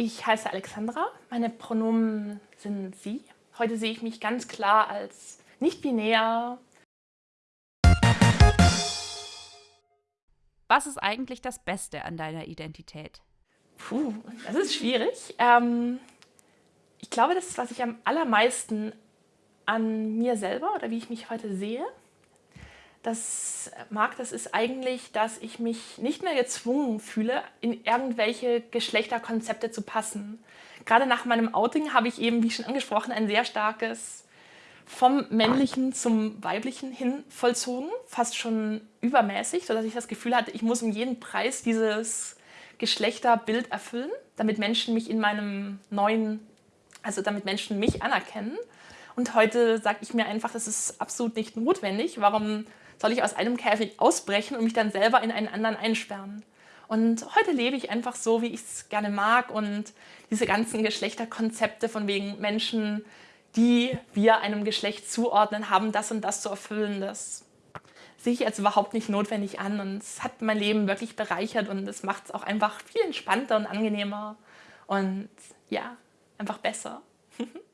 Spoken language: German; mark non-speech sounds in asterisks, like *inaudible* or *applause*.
Ich heiße Alexandra, meine Pronomen sind sie. Heute sehe ich mich ganz klar als nicht-binär. Was ist eigentlich das Beste an deiner Identität? Puh, das ist schwierig. Ähm, ich glaube, das ist, was ich am allermeisten an mir selber oder wie ich mich heute sehe, das mag, das ist eigentlich, dass ich mich nicht mehr gezwungen fühle, in irgendwelche Geschlechterkonzepte zu passen. Gerade nach meinem Outing habe ich eben, wie schon angesprochen, ein sehr starkes vom männlichen zum weiblichen hin vollzogen, fast schon übermäßig, sodass ich das Gefühl hatte, ich muss um jeden Preis dieses Geschlechterbild erfüllen, damit Menschen mich in meinem neuen, also damit Menschen mich anerkennen. Und heute sage ich mir einfach, das ist absolut nicht notwendig. Warum soll ich aus einem Käfig ausbrechen und mich dann selber in einen anderen einsperren? Und heute lebe ich einfach so, wie ich es gerne mag und diese ganzen Geschlechterkonzepte von wegen Menschen, die wir einem Geschlecht zuordnen, haben das und das zu erfüllen, das sehe ich jetzt überhaupt nicht notwendig an und es hat mein Leben wirklich bereichert und es macht es auch einfach viel entspannter und angenehmer und ja, einfach besser. *laughs*